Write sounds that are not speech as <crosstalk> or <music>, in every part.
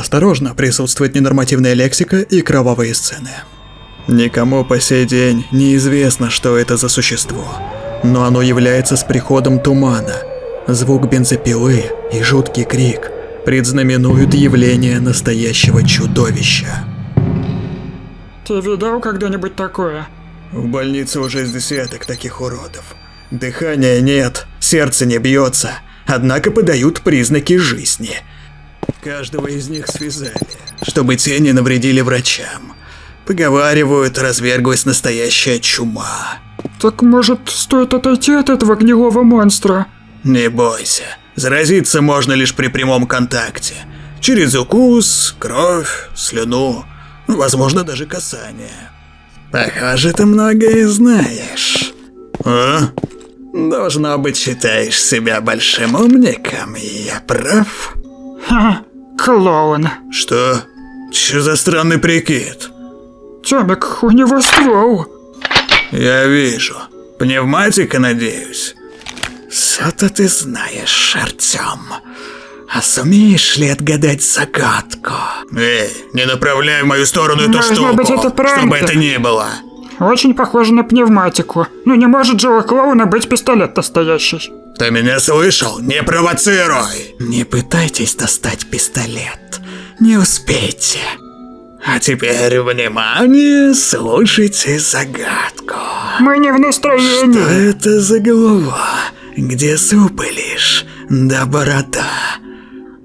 Осторожно, присутствует ненормативная лексика и кровавые сцены. Никому по сей день неизвестно, что это за существо, но оно является с приходом тумана. Звук бензопилы и жуткий крик предзнаменуют явление настоящего чудовища. Ты видел когда-нибудь такое? В больнице уже с десяток таких уродов. Дыхания нет, сердце не бьется, однако подают признаки жизни. Каждого из них связали, чтобы те не навредили врачам. Поговаривают, разверглась настоящая чума. Так может, стоит отойти от этого гнилого монстра? Не бойся, заразиться можно лишь при прямом контакте. Через укус, кровь, слюну, возможно даже касание. Похоже, ты многое знаешь. А? Должно быть, считаешь себя большим умником, я прав? Ха, клоун. Что? Че за странный прикид? Тёмик, у него ствол. Я вижу. Пневматика, надеюсь? Что-то ты знаешь, Артём. А сумеешь ли отгадать загадку? Эй, не направляй в мою сторону эту Должно штуку, быть, это пранк. чтобы это ни было. Очень похоже на пневматику. Ну не может же у клоуна быть пистолет настоящий. Ты меня слышал? Не провоцируй! Не пытайтесь достать пистолет. Не успейте. А теперь, внимание, слушайте загадку. Мы не в Что настроении. это за голова? Где зубы лишь? Да борода.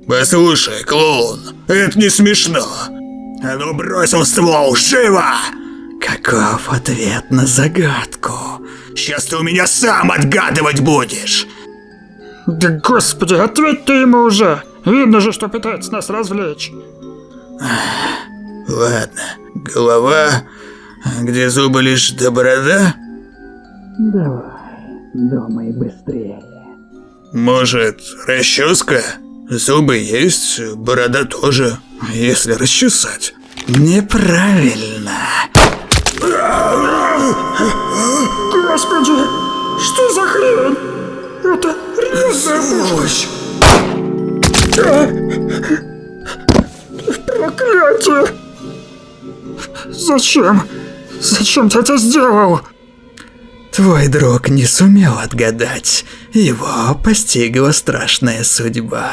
Послушай, клоун, это не смешно. А ну бросил ствол, живо! Каков ответ на загадку? Сейчас ты у меня сам отгадывать будешь. Да господи, ответь ты ему уже. Видно же, что пытается нас развлечь. Ладно, голова, а где зубы лишь до борода? Давай, думай быстрее. Может, расческа? Зубы есть, борода тоже, если расчесать. Неправильно. Господи, что за хрень? Это пушка. Проклятие! Зачем? Зачем ты это сделал? Твой друг не сумел отгадать. Его постигла страшная судьба.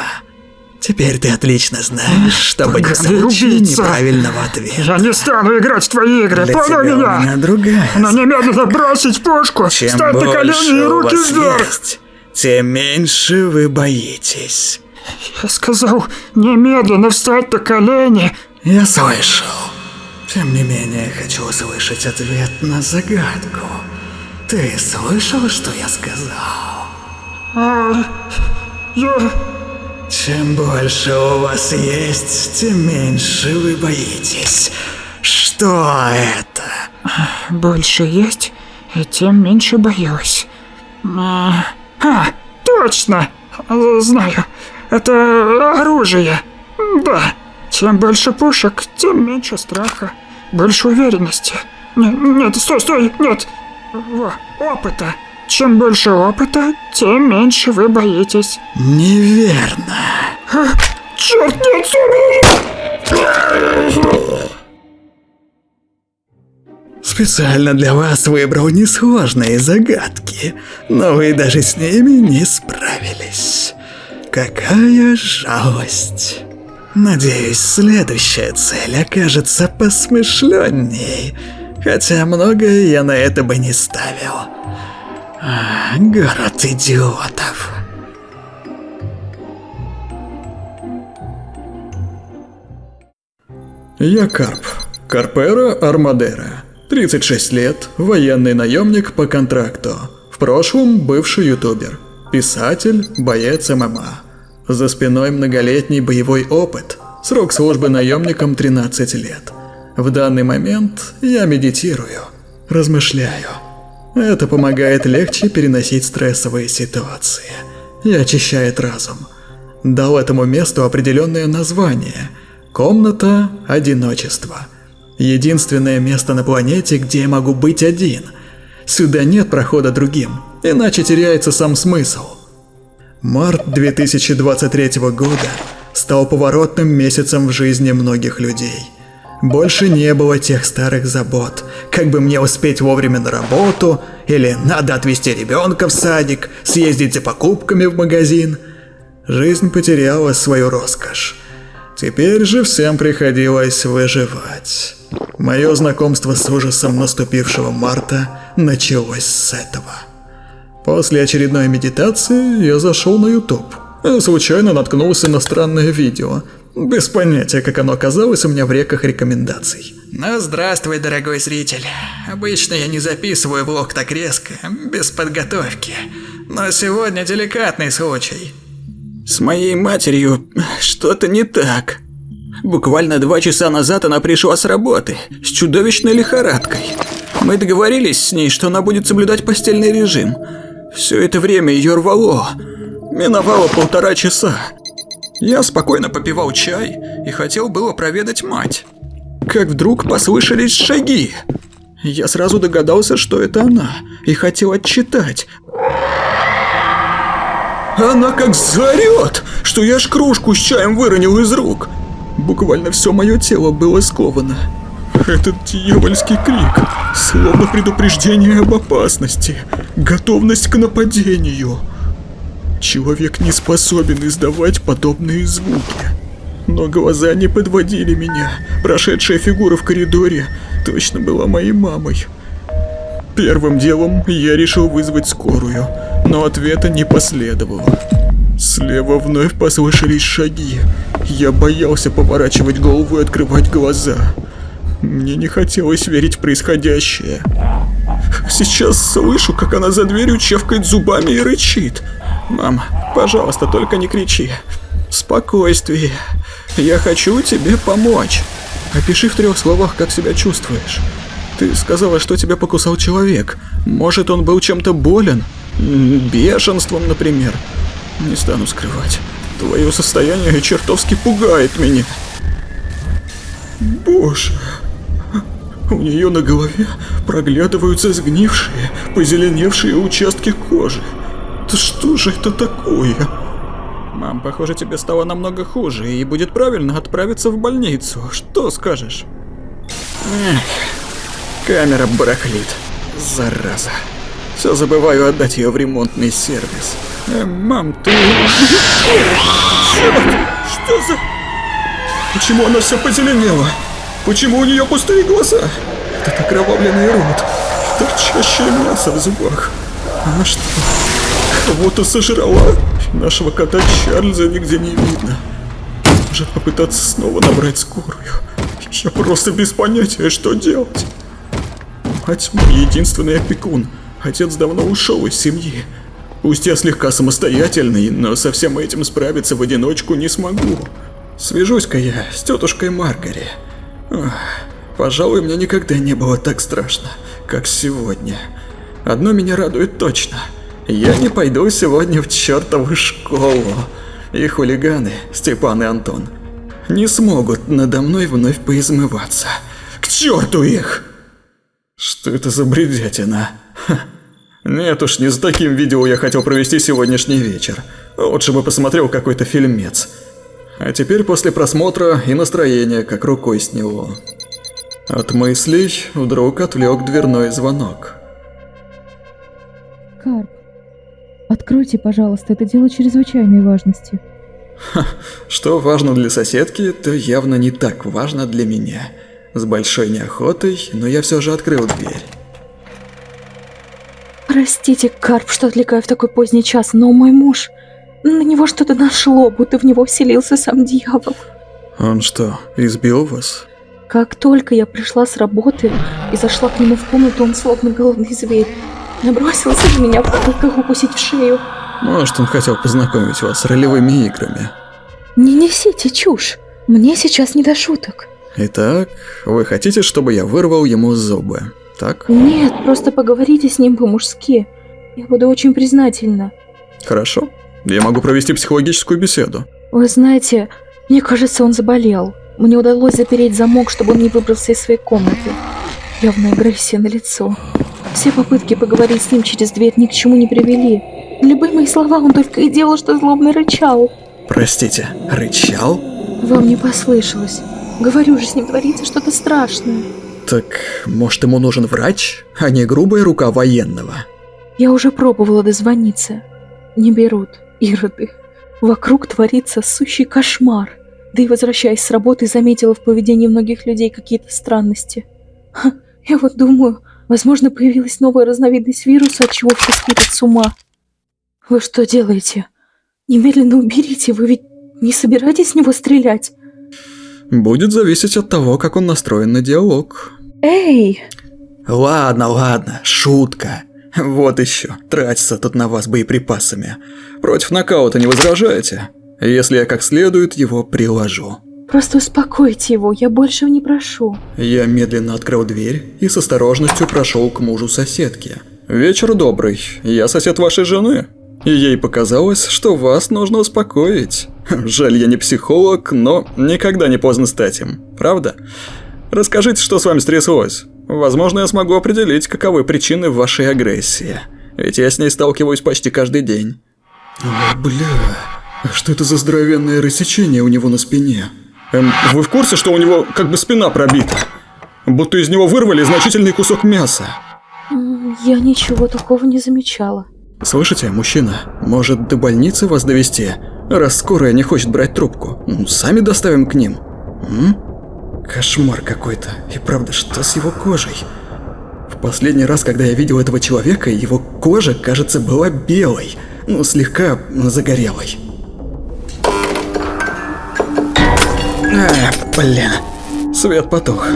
Теперь ты отлично знаешь, чтобы не Поганый получить убийца. неправильного ответа. Я не стану играть в твои игры, Для понял меня? меня другая Но немедленно бросить пушку, Чем встать на колени и руки вверх. есть, тем меньше вы боитесь. Я сказал, немедленно встать на колени. Я слышал. Тем не менее, хочу услышать ответ на загадку. Ты слышал, что я сказал? А, я... Чем больше у вас есть, тем меньше вы боитесь. Что это? Больше есть, и тем меньше боюсь. А, а, точно! А, Знаю, это оружие. Да, чем больше пушек, тем меньше страха, больше уверенности. Нет, нет, стой, стой, нет. Во, опыта. Чем больше опыта, тем меньше вы боитесь. Неверно. Черт, нет, Сомер! Специально для вас выбрал несложные загадки, но вы даже с ними не справились. Какая жалость. Надеюсь, следующая цель окажется посмышленней, хотя многое я на это бы не ставил. А, город идиотов. Я Карп. Карпера Армадера. 36 лет, военный наемник по контракту. В прошлом бывший ютубер. Писатель, боец ММА. За спиной многолетний боевой опыт. Срок службы наемником 13 лет. В данный момент я медитирую, размышляю. Это помогает легче переносить стрессовые ситуации и очищает разум. Дал этому месту определенное название – «Комната одиночества». Единственное место на планете, где я могу быть один. Сюда нет прохода другим, иначе теряется сам смысл. Март 2023 года. стал поворотным месяцем в жизни многих людей. Больше не было тех старых забот, как бы мне успеть вовремя на работу, или надо отвезти ребенка в садик, съездить за покупками в магазин. Жизнь потеряла свою роскошь. Теперь же всем приходилось выживать. Мое знакомство с ужасом наступившего марта началось с этого. После очередной медитации я зашел на YouTube. Случайно наткнулся на странное видео. Без понятия, как оно оказалось у меня в реках рекомендаций. Ну, здравствуй, дорогой зритель. Обычно я не записываю влог так резко, без подготовки. Но сегодня деликатный случай. С моей матерью что-то не так. Буквально два часа назад она пришла с работы с чудовищной лихорадкой. Мы договорились с ней, что она будет соблюдать постельный режим. Все это время ее рвало. Миновало полтора часа. Я спокойно попивал чай и хотел было проведать мать. Как вдруг послышались шаги. Я сразу догадался, что это она, и хотел отчитать. Она как заорет, что я ж кружку с чаем выронил из рук. Буквально все мое тело было сковано. Этот дьявольский крик, словно предупреждение об опасности, готовность к нападению. Человек не способен издавать подобные звуки. Но глаза не подводили меня. Прошедшая фигура в коридоре точно была моей мамой. Первым делом я решил вызвать скорую, но ответа не последовало. Слева вновь послышались шаги. Я боялся поворачивать голову и открывать глаза. Мне не хотелось верить в происходящее. Сейчас слышу, как она за дверью чавкает зубами и рычит. Мам, пожалуйста, только не кричи. Спокойствие. Я хочу тебе помочь. Опиши в трех словах, как себя чувствуешь. Ты сказала, что тебя покусал человек. Может, он был чем-то болен? Бешенством, например. Не стану скрывать. Твое состояние чертовски пугает меня. Боже. У нее на голове проглядываются сгнившие, позеленевшие участки кожи. Да что же это такое? Мам, похоже, тебе стало намного хуже, и будет правильно отправиться в больницу. Что скажешь? Эх, камера барахлит. Зараза. Все забываю отдать ее в ремонтный сервис. Э, мам, ты... Черт! Что за... Почему она все позеленела? Почему у нее пустые глаза? Этот окровавленный рот. Торчащее мясо в зубах. Она что, кого-то сожрала? Нашего кота Чарльза нигде не видно. Может попытаться снова набрать скорую. Я просто без понятия, что делать. Мать мой единственный опекун. Отец давно ушел из семьи. Пусть я слегка самостоятельный, но со всем этим справиться в одиночку не смогу. Свяжусь-ка я с тетушкой Маргари. Ох, пожалуй, мне никогда не было так страшно, как сегодня. Одно меня радует точно. Я не пойду сегодня в чертову школу. И хулиганы, Степан и Антон, не смогут надо мной вновь поизмываться. К черту их! Что это за бредятина? Ха. Нет уж, не с таким видео я хотел провести сегодняшний вечер. Лучше бы посмотрел какой-то фильмец. А теперь после просмотра и настроение как рукой сняло. От мыслей вдруг отвлек дверной звонок. Карп, откройте, пожалуйста, это дело чрезвычайной важности. Ха, что важно для соседки, то явно не так важно для меня. С большой неохотой, но я все же открыл дверь. Простите, Карп, что отвлекаю в такой поздний час, но мой муж... На него что-то нашло, будто в него вселился сам дьявол. Он что, избил вас? Как только я пришла с работы и зашла к нему в комнату, он словно голодный зверь. Набросился на меня, попытках укусить в шею. Может, он хотел познакомить вас с ролевыми играми. Не несите чушь. Мне сейчас не до шуток. Итак, вы хотите, чтобы я вырвал ему зубы, так? Нет, просто поговорите с ним по-мужски. Я буду очень признательна. Хорошо. Я могу провести психологическую беседу. Вы знаете, мне кажется, он заболел. Мне удалось запереть замок, чтобы он не выбрался из своей комнаты. Явная агрессия на лицо. Все попытки поговорить с ним через дверь ни к чему не привели. Любые мои слова он только и делал, что злобно рычал. Простите, рычал? Вам не послышалось. Говорю же, с ним творится что-то страшное. Так, может, ему нужен врач, а не грубая рука военного? Я уже пробовала дозвониться. Не берут, ироды. Вокруг творится сущий кошмар. Да и возвращаясь с работы, заметила в поведении многих людей какие-то странности. Ха, я вот думаю, возможно, появилась новая разновидность вируса, от чего все сходят с ума. Вы что делаете? Немедленно уберите, вы ведь не собираетесь с него стрелять? Будет зависеть от того, как он настроен на диалог. Эй! Ладно, ладно, шутка. Вот еще, тратиться тут на вас боеприпасами. Против нокаута не возражаете? Если я как следует его приложу. Просто успокойте его, я большего не прошу. Я медленно открыл дверь и с осторожностью прошел к мужу соседки. Вечер добрый, я сосед вашей жены. И ей показалось, что вас нужно успокоить. Жаль, я не психолог, но никогда не поздно стать им, правда? Расскажите, что с вами стряслось. Возможно, я смогу определить, каковы причины вашей агрессии. Ведь я с ней сталкиваюсь почти каждый день. О, бля, а что это за здоровенное рассечение у него на спине? Эм, вы в курсе, что у него как бы спина пробита? Будто из него вырвали значительный кусок мяса. Я ничего такого не замечала. Слышите, мужчина, может до больницы вас довести, раз скорая не хочет брать трубку? Ну, сами доставим к ним. М? Кошмар какой-то. И правда, что с его кожей? В последний раз, когда я видел этого человека, его кожа, кажется, была белой, ну, слегка загорелой. А, блин. Свет потух.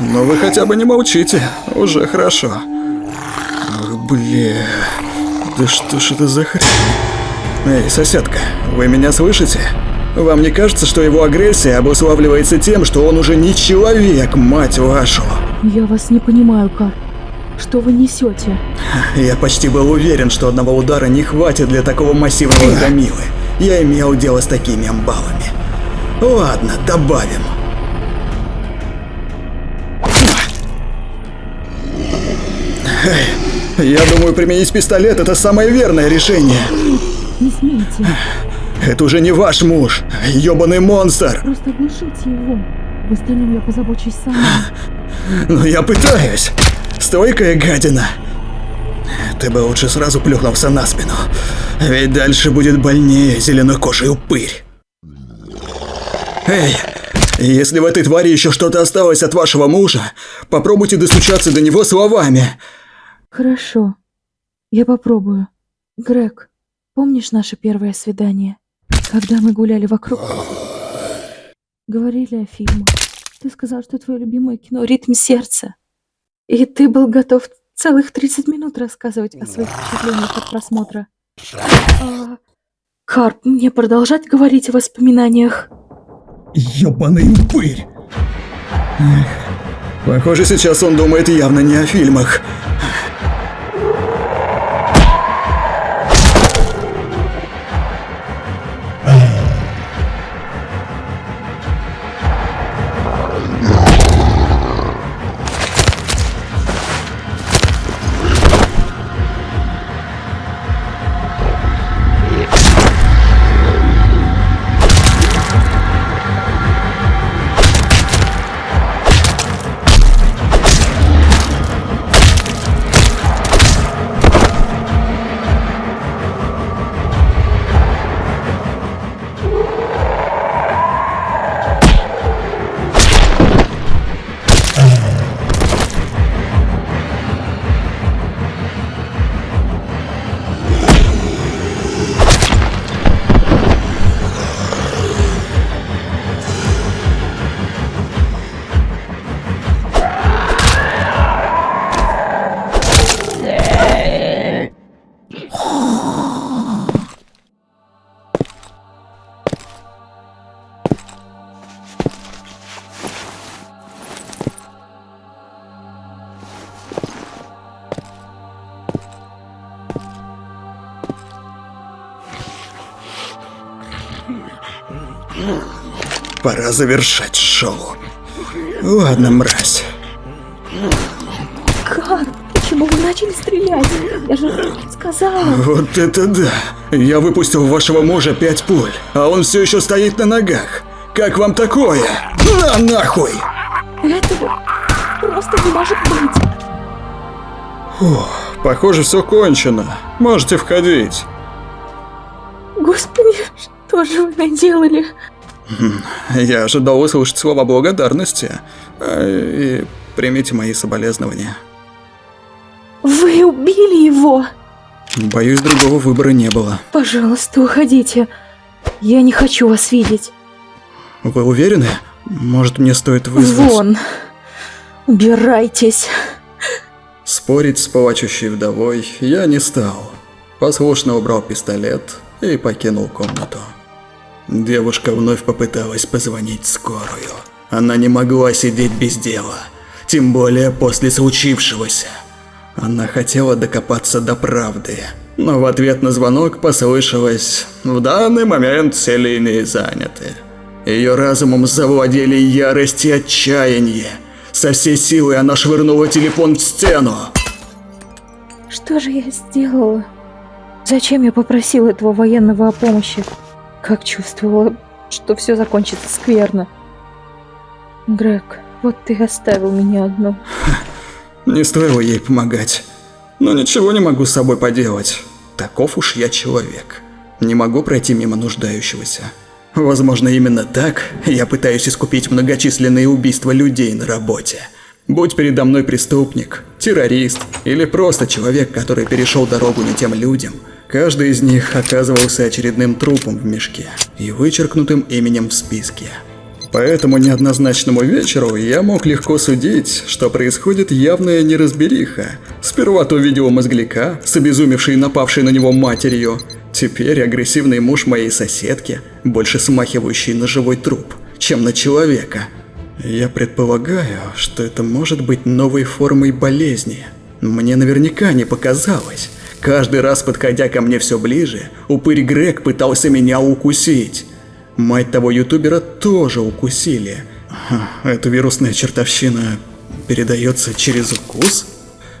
Ну вы хотя бы не молчите, уже хорошо. Ох, бля, да что ж это за хрень? Эй, соседка, вы меня слышите? Вам не кажется, что его агрессия обуславливается тем, что он уже не человек, мать вашу? Я вас не понимаю, Кар. Что вы несете? Я почти был уверен, что одного удара не хватит для такого массивного громилы. Я имел дело с такими амбалами. Ладно, добавим. Эй, Я думаю, применить пистолет это самое верное решение. Не смейте. Это уже не ваш муж, ёбаный монстр. Просто оглушите его. В остальном я позабочусь сама. Но я пытаюсь. Стойкая гадина. Ты бы лучше сразу плюхнулся на спину. Ведь дальше будет больнее зеленокожий упырь. Эй, если в этой твари еще что-то осталось от вашего мужа, попробуйте достучаться до него словами. Хорошо. Я попробую. Грег, помнишь наше первое свидание? Когда мы гуляли вокруг? Говорили о фильмах. Ты сказал, что твое любимое кино «Ритм сердца». И ты был готов целых 30 минут рассказывать о своих впечатлениях от просмотра. А, Карп, мне продолжать говорить о воспоминаниях? Ёбаный упырь. Похоже, сейчас он думает явно не о фильмах. Пора завершать шоу. Ладно, мразь. Карп, почему вы начали стрелять? Я же сказала. Вот это да. Я выпустил в вашего мужа пять пуль, а он все еще стоит на ногах. Как вам такое? На нахуй! Этого просто не может быть. Похоже, все кончено. Можете входить. Господи, что же вы наделали? Я ожидал услышать слова благодарности. Э, И примите мои соболезнования. Вы убили его! Боюсь, другого выбора не было. Пожалуйста, уходите. Я не хочу вас видеть. Вы уверены? Может, мне стоит вызвать... Вон. Убирайтесь. Спорить с плачущей вдовой я не стал. Послушно убрал пистолет и покинул комнату. Девушка вновь попыталась позвонить скорую. Она не могла сидеть без дела, тем более после случившегося. Она хотела докопаться до правды, но в ответ на звонок послышалось «В данный момент все линии заняты». Ее разумом завладели ярость и отчаяние. Со всей силы она швырнула телефон в стену. Что же я сделала? Зачем я попросила этого военного о помощи? Как чувствовала, что все закончится скверно. Грег, вот ты оставил меня одну. <laughs> Не стоило ей помогать. Но ничего не могу с собой поделать. Таков уж я человек. Не могу пройти мимо нуждающегося. Возможно, именно так я пытаюсь искупить многочисленные убийства людей на работе. Будь передо мной преступник, террорист или просто человек, который перешел дорогу не тем людям, каждый из них оказывался очередным трупом в мешке и вычеркнутым именем в списке. По этому неоднозначному вечеру я мог легко судить, что происходит явная неразбериха. Сперва то видео мозгляка, с обезумевшей напавшей на него матерью, теперь агрессивный муж моей соседки, больше смахивающий на живой труп, чем на человека. Я предполагаю, что это может быть новой формой болезни. Мне наверняка не показалось. Каждый раз, подходя ко мне все ближе, упырь Грег пытался меня укусить. Мать того ютубера тоже укусили. Эта вирусная чертовщина передается через укус?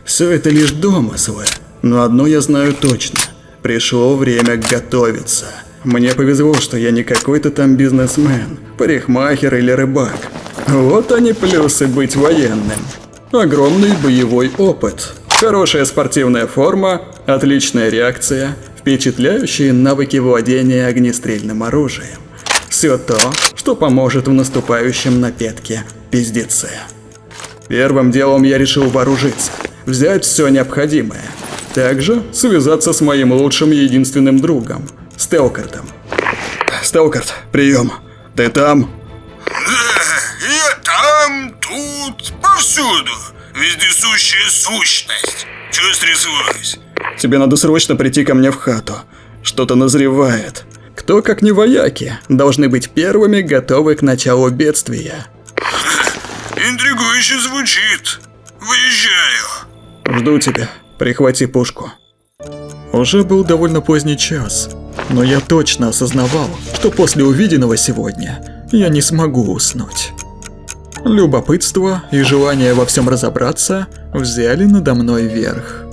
Все это лишь домыслы. Но одно я знаю точно. Пришло время готовиться. Мне повезло, что я не какой-то там бизнесмен, парикмахер или рыбак. Вот они плюсы быть военным. Огромный боевой опыт, хорошая спортивная форма, отличная реакция, впечатляющие навыки владения огнестрельным оружием. Все то, что поможет в наступающем на пятке пиздеце. Первым делом я решил вооружиться, взять все необходимое. Также связаться с моим лучшим единственным другом, Стелкартом. Стелкарт, прием. Ты там? Я там, тут, повсюду. Вездесущая сущность. Чего стряслось? Тебе надо срочно прийти ко мне в хату. Что-то назревает. Кто, как не вояки, должны быть первыми готовы к началу бедствия. Интригующе звучит. Выезжаю. Жду тебя. Прихвати пушку. Уже был довольно поздний час, но я точно осознавал, что после увиденного сегодня я не смогу уснуть. Любопытство и желание во всем разобраться взяли надо мной верх.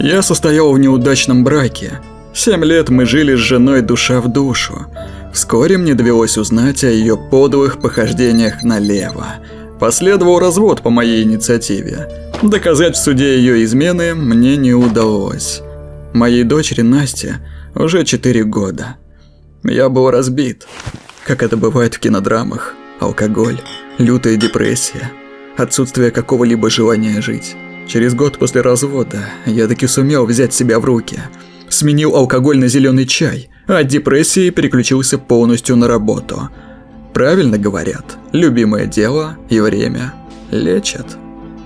Я состоял в неудачном браке. Семь лет мы жили с женой душа в душу. Вскоре мне довелось узнать о ее подлых похождениях налево. Последовал развод по моей инициативе. Доказать в суде ее измены мне не удалось. Моей дочери Насте уже 4 года. Я был разбит, как это бывает в кинодрамах. Алкоголь, лютая депрессия, отсутствие какого-либо желания жить. Через год после развода я таки сумел взять себя в руки. Сменил алкоголь на зеленый чай, а от депрессии переключился полностью на работу. Правильно говорят, любимое дело и время лечат.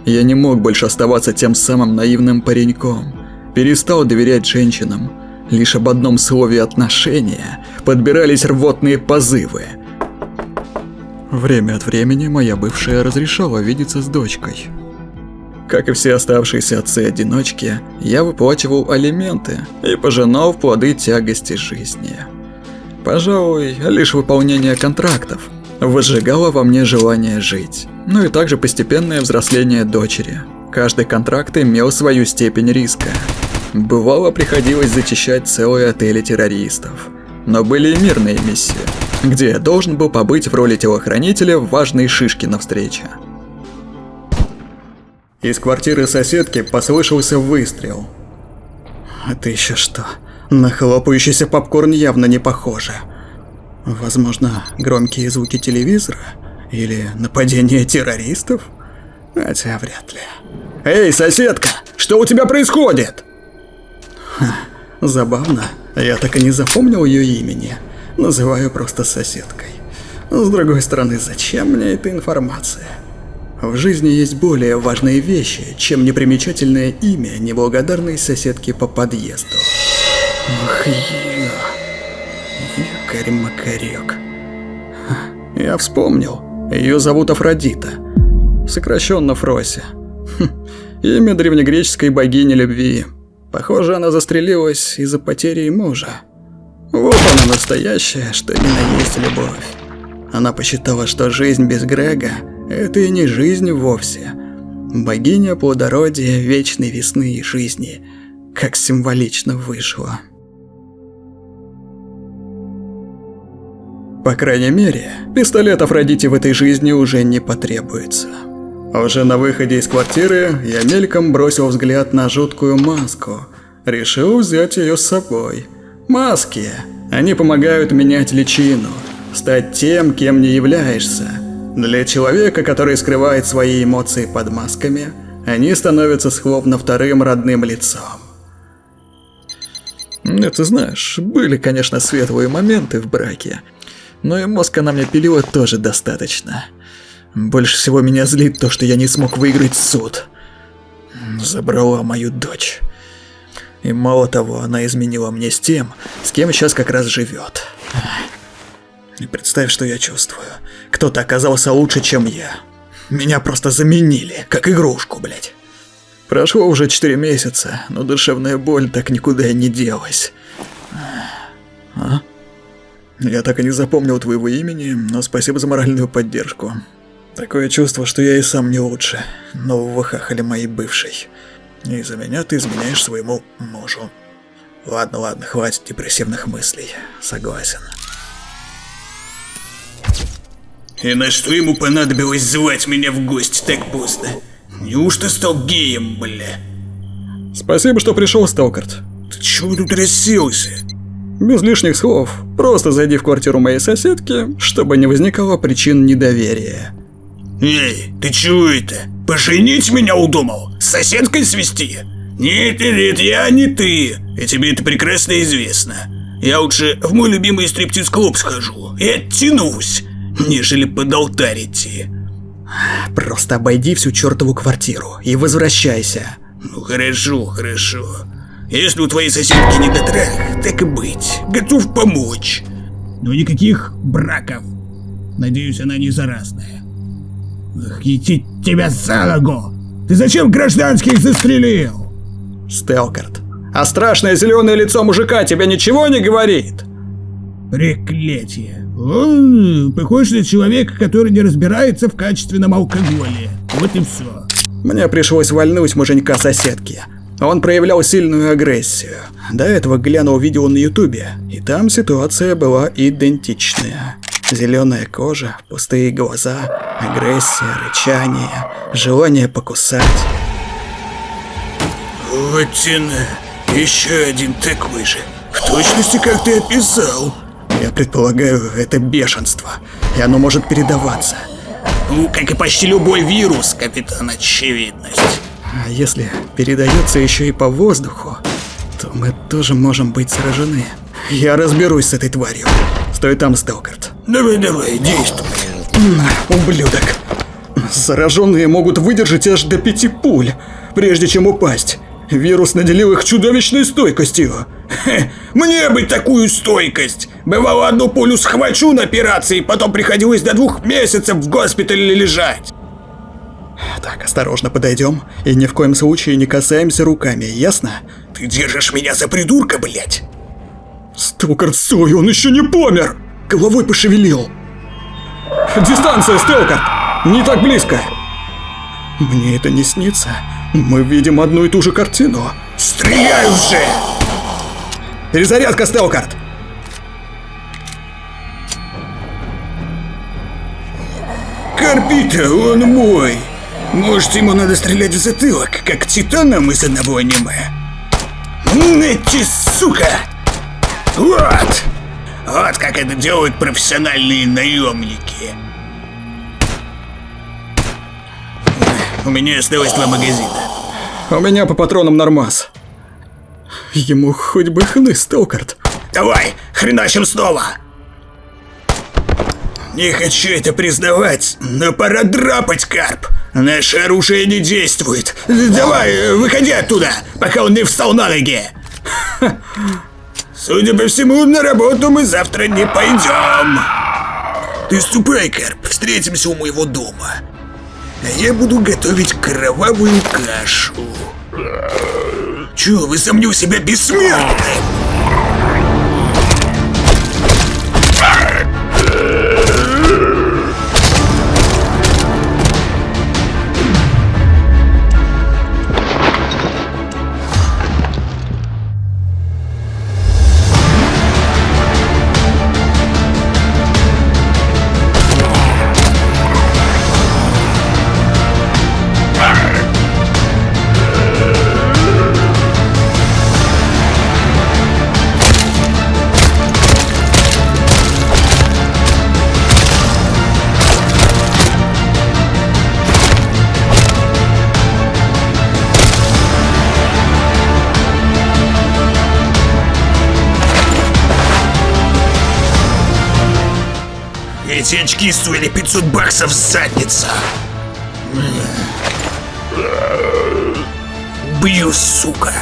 Я не мог больше оставаться тем самым наивным пареньком. Перестал доверять женщинам. Лишь об одном слове отношения подбирались рвотные позывы. Время от времени моя бывшая разрешала видеться с дочкой. Как и все оставшиеся отцы-одиночки, я выплачивал алименты и пожинал плоды тягости жизни. Пожалуй, лишь выполнение контрактов возжигало во мне желание жить, ну и также постепенное взросление дочери. Каждый контракт имел свою степень риска. Бывало, приходилось зачищать целые отели террористов. Но были и мирные миссии, где я должен был побыть в роли телохранителя в важной шишке на встрече. Из квартиры соседки послышался выстрел. Это еще что? На хлопающийся попкорн явно не похоже. Возможно, громкие звуки телевизора? Или нападение террористов? Хотя вряд ли. Эй, соседка, что у тебя происходит? Ха, забавно. Я так и не запомнил ее имени. Называю просто соседкой. С другой стороны, зачем мне эта информация? В жизни есть более важные вещи, чем непримечательное имя неблагодарной соседки по подъезду. Ох, я... Якорь-макарек. Я вспомнил. Ее зовут Афродита. Сокращенно Фрося. Хм, имя древнегреческой богини любви. Похоже, она застрелилась из-за потери мужа. Вот она настоящая, что именно есть любовь. Она посчитала, что жизнь без Грега – это и не жизнь вовсе. Богиня плодородия, вечной весны и жизни, как символично вышло. По крайней мере, пистолет Афродите в этой жизни уже не потребуется. Уже на выходе из квартиры я мельком бросил взгляд на жуткую маску. Решил взять ее с собой. Маски. Они помогают менять личину, стать тем, кем не являешься. Для человека, который скрывает свои эмоции под масками, они становятся словно вторым родным лицом. Это знаешь, были, конечно, светлые моменты в браке, но и мозг она мне пилила тоже достаточно. Больше всего меня злит то, что я не смог выиграть суд. Забрала мою дочь. И мало того, она изменила мне с тем, с кем сейчас как раз живет. И представь, что я чувствую. Кто-то оказался лучше, чем я. Меня просто заменили, как игрушку, блядь. Прошло уже 4 месяца, но душевная боль так никуда и не делась. А? Я так и не запомнил твоего имени, но спасибо за моральную поддержку. Такое чувство, что я и сам не лучше нового хахаля моей бывшей. Из-за меня ты изменяешь своему мужу. Ладно, ладно, хватит депрессивных мыслей. Согласен. И на что ему понадобилось звать меня в гости так поздно? Неужто стал геем, бля? Спасибо, что пришел, Сталкарт. Ты чего тут расселся? Без лишних слов, просто зайди в квартиру моей соседки, чтобы не возникало причин недоверия. Эй, ты чего это? Поженить меня удумал? С соседкой свести? Нет, нет, я не ты. И тебе это прекрасно известно. Я лучше в мой любимый стриптиз-клуб схожу и оттянусь, нежели под алтарь идти. Просто обойди всю чертову квартиру и возвращайся. Ну хорошо, хорошо. Если у твоей соседки не дотрах, так и быть, готов помочь. Но никаких браков. Надеюсь, она не заразная. Ах, идти тебя за ногу! Ты зачем гражданских застрелил? Стелкарт, а страшное зеленое лицо мужика тебе ничего не говорит? Проклятие. Он похож на человека, который не разбирается в качественном алкоголе. Вот и все. Мне пришлось вальнуть муженька соседки. Он проявлял сильную агрессию. До этого глянул видео на ютубе, и там ситуация была идентичная. Зеленая кожа, пустые глаза, агрессия, рычание, желание покусать. Вот тяна. Еще один такой же. В точности, как ты описал. Я предполагаю, это бешенство, и оно может передаваться. Ну, как и почти любой вирус, капитан Очевидность. А если передается еще и по воздуху, то мы тоже можем быть сражены. Я разберусь с этой тварью. Стой там, Сталкарт. Давай-давай, действуй. Ублюдок. Зараженные могут выдержать аж до пяти пуль, прежде чем упасть. Вирус наделил их чудовищной стойкостью. Хе, мне бы такую стойкость. Бывало, одну пулю схвачу на операции, потом приходилось до двух месяцев в госпитале лежать. Так, осторожно подойдем и ни в коем случае не касаемся руками, ясно? Ты держишь меня за придурка, блять? Сталкарт, стой, он еще не помер! Головой пошевелил. Дистанция, Сталкарт! Не так близко! Мне это не снится. Мы видим одну и ту же картину. Стреляй уже! Перезарядка, Стелкарт! Карпита, он мой! Может, ему надо стрелять в затылок, как титанам из одного аниме? Эти сука! Вот! Вот как это делают профессиональные наемники. У меня осталось два магазина. У меня по патронам нормас. Ему хоть бы хны, Стелкарт. Давай, хреначим снова! Не хочу это признавать, но пора драпать, Карп. Наше оружие не действует. Давай, выходи оттуда, пока он не встал на ноги. Судя по всему, на работу мы завтра не пойдем. Ты ступай, Карп, встретимся у моего дома. А я буду готовить кровавую кашу. Чё, вы сомнил себя бессмертным? Эти очки стоили 500 баксов задница. Бью, сука.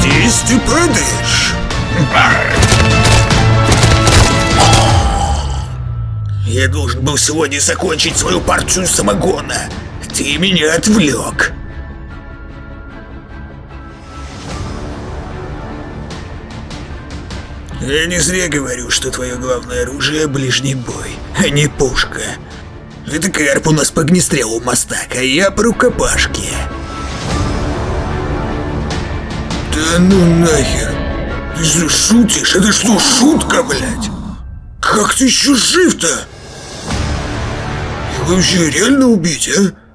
Здесь ты падаешь. Я должен был сегодня закончить свою партию самогона. Ты меня отвлек. Я не зря говорю, что твое главное оружие — ближний бой, а не пушка. Это Карп у нас по огнестрелу мастак, а я по рукопашке. Да ну нахер. Ты что, шутишь? Это что, шутка, блядь? Как ты еще жив-то? Их вообще реально убить, а?